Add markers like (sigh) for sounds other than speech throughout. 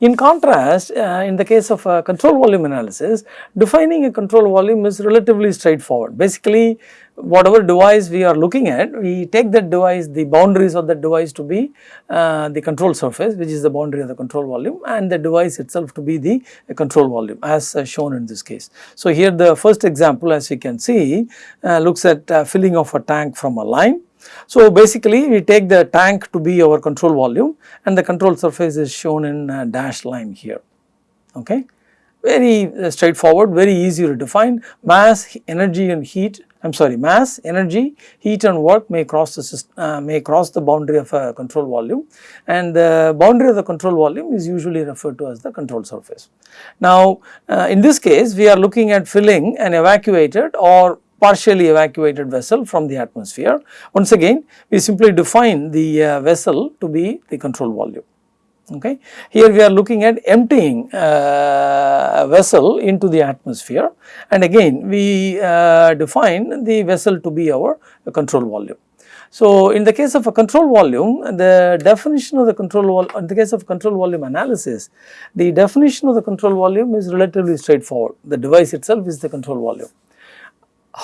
In contrast, uh, in the case of a control volume analysis, defining a control volume is relatively straightforward. Basically, whatever device we are looking at, we take that device, the boundaries of that device to be uh, the control surface, which is the boundary of the control volume and the device itself to be the uh, control volume as uh, shown in this case. So, here the first example as you can see uh, looks at uh, filling of a tank from a line so, basically we take the tank to be our control volume and the control surface is shown in dashed line here, okay. Very uh, straightforward, very easy to define mass, energy and heat I am sorry mass, energy, heat and work may cross the uh, may cross the boundary of a control volume and the boundary of the control volume is usually referred to as the control surface. Now, uh, in this case we are looking at filling an evacuated or partially evacuated vessel from the atmosphere. Once again we simply define the uh, vessel to be the control volume. Okay. Here we are looking at emptying uh, a vessel into the atmosphere and again we uh, define the vessel to be our control volume. So, in the case of a control volume, the definition of the control volume, in the case of control volume analysis, the definition of the control volume is relatively straightforward. The device itself is the control volume.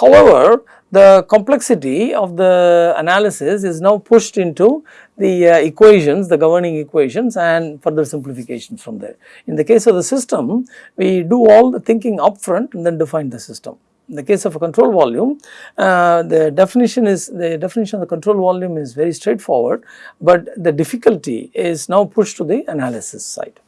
However, the complexity of the analysis is now pushed into the uh, equations, the governing equations and further simplifications from there. In the case of the system, we do all the thinking upfront and then define the system. In the case of a control volume, uh, the definition is the definition of the control volume is very straightforward, but the difficulty is now pushed to the analysis side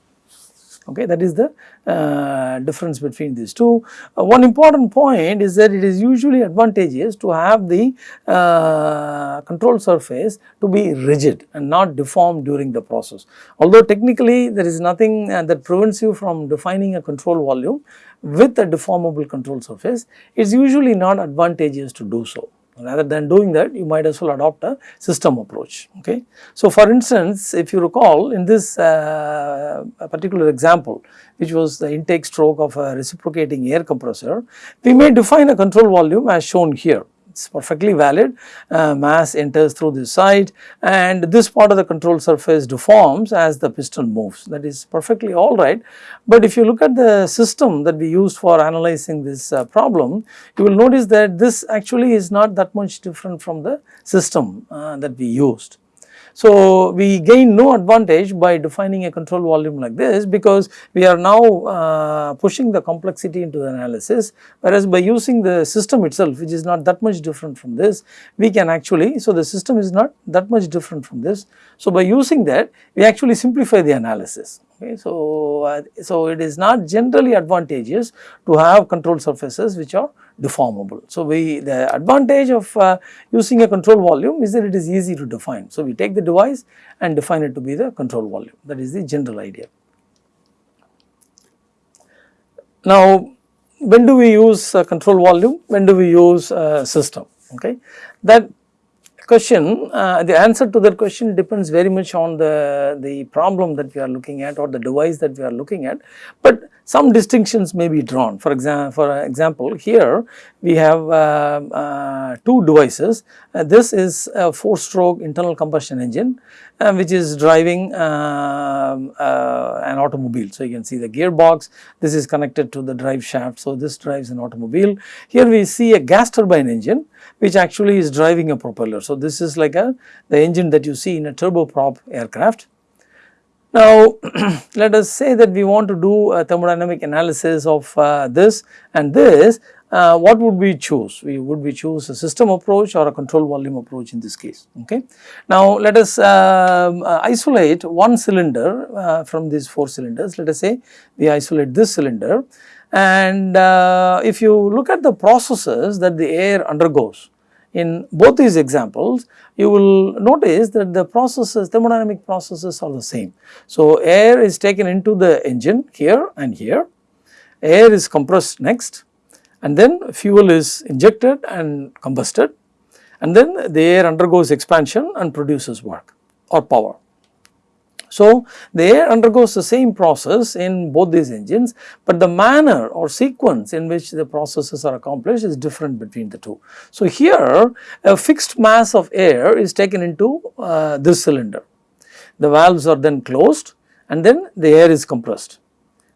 okay that is the uh, difference between these two. Uh, one important point is that it is usually advantageous to have the uh, control surface to be rigid and not deformed during the process. Although technically there is nothing uh, that prevents you from defining a control volume with a deformable control surface, it is usually not advantageous to do so rather than doing that you might as well adopt a system approach okay. So for instance if you recall in this uh, particular example which was the intake stroke of a reciprocating air compressor we may define a control volume as shown here it is perfectly valid uh, mass enters through this side and this part of the control surface deforms as the piston moves that is perfectly alright. But if you look at the system that we used for analyzing this uh, problem you will notice that this actually is not that much different from the system uh, that we used. So, we gain no advantage by defining a control volume like this because we are now uh, pushing the complexity into the analysis whereas by using the system itself which is not that much different from this we can actually so the system is not that much different from this. So, by using that we actually simplify the analysis okay. So, uh, so it is not generally advantageous to have control surfaces which are deformable. So, we the advantage of uh, using a control volume is that it is easy to define. So, we take the device and define it to be the control volume that is the general idea. Now, when do we use a control volume, when do we use a system okay. That question, uh, the answer to that question depends very much on the, the problem that we are looking at or the device that we are looking at, but some distinctions may be drawn. For, exam for example, here we have uh, uh, two devices. Uh, this is a 4 stroke internal combustion engine uh, which is driving um, uh, an automobile. So, you can see the gearbox, this is connected to the drive shaft. So, this drives an automobile. Here we see a gas turbine engine which actually is driving a propeller. So, this is like a the engine that you see in a turboprop aircraft. Now, (clears throat) let us say that we want to do a thermodynamic analysis of uh, this and this, uh, what would we choose? We would we choose a system approach or a control volume approach in this case, okay. Now, let us um, uh, isolate one cylinder uh, from these 4 cylinders, let us say we isolate this cylinder and uh, if you look at the processes that the air undergoes in both these examples, you will notice that the processes, thermodynamic processes are the same. So, air is taken into the engine here and here, air is compressed next and then fuel is injected and combusted and then the air undergoes expansion and produces work or power. So, the air undergoes the same process in both these engines, but the manner or sequence in which the processes are accomplished is different between the two. So, here a fixed mass of air is taken into uh, this cylinder. The valves are then closed and then the air is compressed.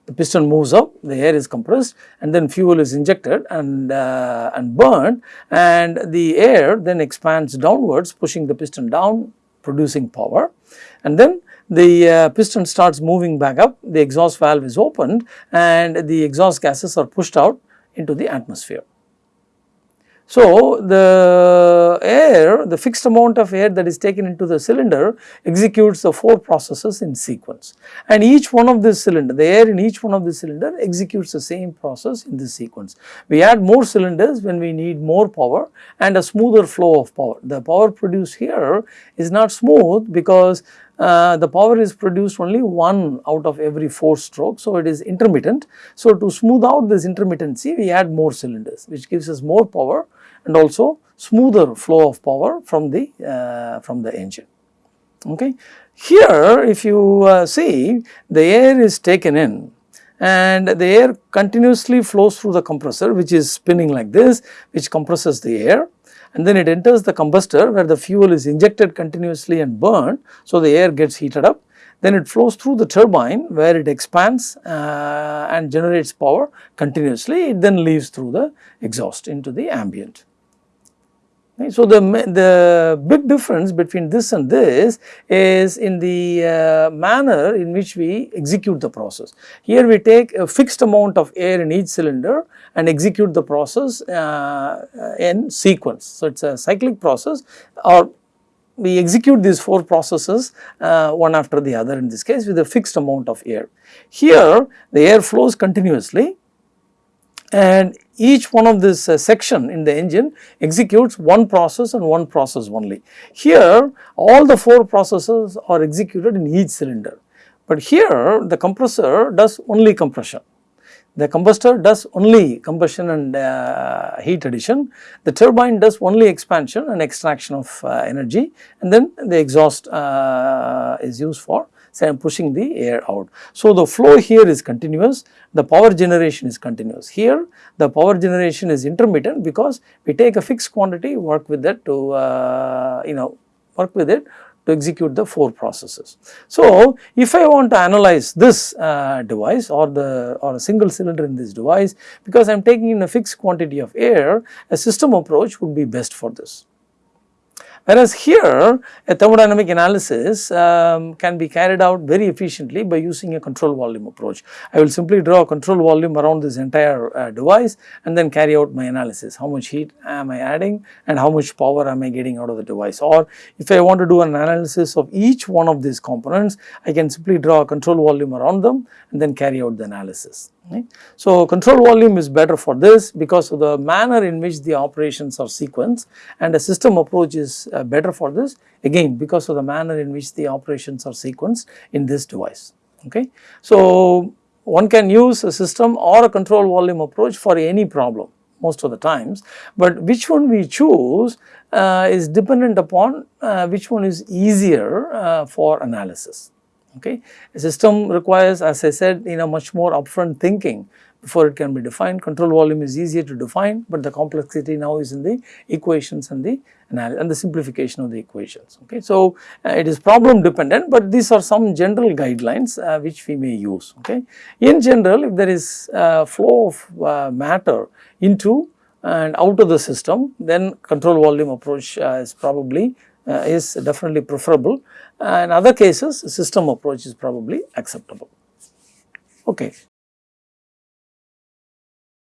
The piston moves up, the air is compressed and then fuel is injected and, uh, and burned and the air then expands downwards pushing the piston down producing power and then the uh, piston starts moving back up, the exhaust valve is opened and the exhaust gases are pushed out into the atmosphere. So, the air, the fixed amount of air that is taken into the cylinder executes the 4 processes in sequence and each one of this cylinder, the air in each one of the cylinder executes the same process in this sequence. We add more cylinders when we need more power and a smoother flow of power. The power produced here is not smooth because uh, the power is produced only one out of every 4 strokes. So, it is intermittent. So, to smooth out this intermittency we add more cylinders which gives us more power and also smoother flow of power from the uh, from the engine. Okay. Here if you uh, see the air is taken in and the air continuously flows through the compressor which is spinning like this which compresses the air and then it enters the combustor where the fuel is injected continuously and burned. So, the air gets heated up then it flows through the turbine where it expands uh, and generates power continuously it then leaves through the exhaust into the ambient. So, the, the big difference between this and this is in the uh, manner in which we execute the process. Here we take a fixed amount of air in each cylinder and execute the process uh, in sequence. So, it is a cyclic process or we execute these 4 processes uh, one after the other in this case with a fixed amount of air. Here the air flows continuously and each one of this uh, section in the engine executes one process and one process only. Here all the 4 processes are executed in each cylinder, but here the compressor does only compression. The combustor does only combustion and uh, heat addition, the turbine does only expansion and extraction of uh, energy and then the exhaust uh, is used for say I am pushing the air out. So, the flow here is continuous, the power generation is continuous. Here the power generation is intermittent because we take a fixed quantity work with that to uh, you know work with it to execute the 4 processes. So, if I want to analyze this uh, device or the or a single cylinder in this device because I am taking in a fixed quantity of air a system approach would be best for this. Whereas here a thermodynamic analysis um, can be carried out very efficiently by using a control volume approach. I will simply draw a control volume around this entire uh, device and then carry out my analysis. How much heat am I adding and how much power am I getting out of the device or if I want to do an analysis of each one of these components I can simply draw a control volume around them and then carry out the analysis. So, control volume is better for this because of the manner in which the operations are sequenced and a system approach is uh, better for this again because of the manner in which the operations are sequenced in this device. Okay. So, one can use a system or a control volume approach for any problem most of the times, but which one we choose uh, is dependent upon uh, which one is easier uh, for analysis okay. A system requires as I said you know much more upfront thinking before it can be defined. Control volume is easier to define, but the complexity now is in the equations and the and the simplification of the equations. Okay. So, uh, it is problem dependent, but these are some general guidelines uh, which we may use. Okay. In general, if there is uh, flow of uh, matter into and out of the system, then control volume approach uh, is probably is definitely preferable. in other cases, system approach is probably acceptable. Okay.